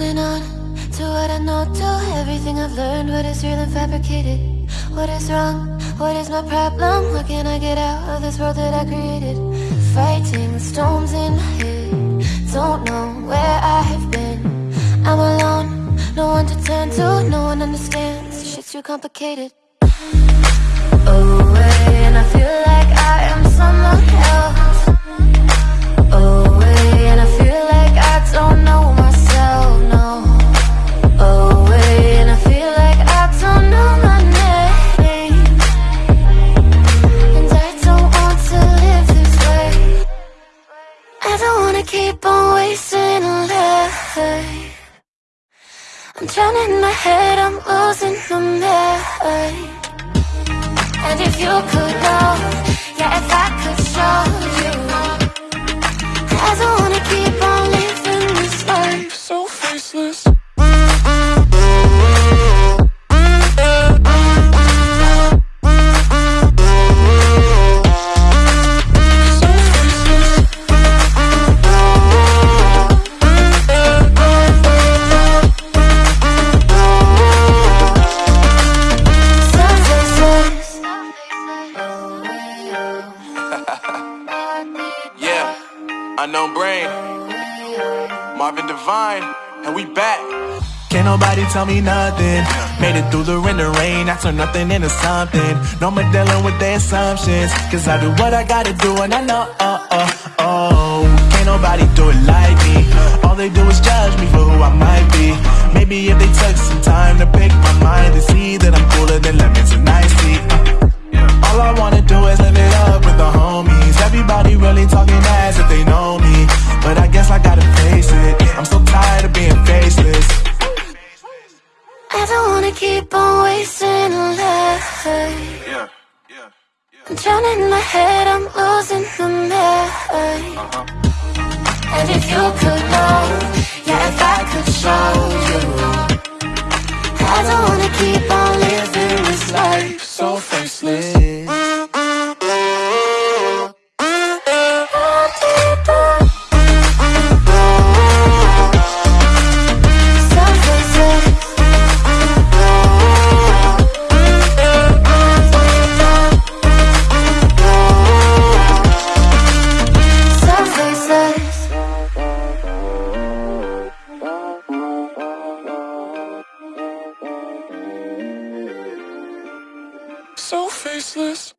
holding on to what I know, to everything I've learned, what is real and fabricated. What is wrong? What is my problem? How can I get out of this world that I created? Fighting the storms in my head. Don't know where I have been. I'm alone, no one to turn to, no one understands. Shit's too complicated. Oh, Away, and I feel like I am someone else. Wanna keep on wasting a life. I'm drowning in my head, I'm losing my mind. And if you could know, unknown brain, Marvin Divine, and we back. Can't nobody tell me nothing. Made it through the rain, the rain. I turn nothing into something. No more dealing with their assumptions. Cause I do what I gotta do and I know, oh, oh, I keep on wasting life. Yeah, yeah, yeah. I'm drowning in my head, I'm losing my mind. And if you could know, yeah, if I could show you, I don't wanna keep on living this life so faceless.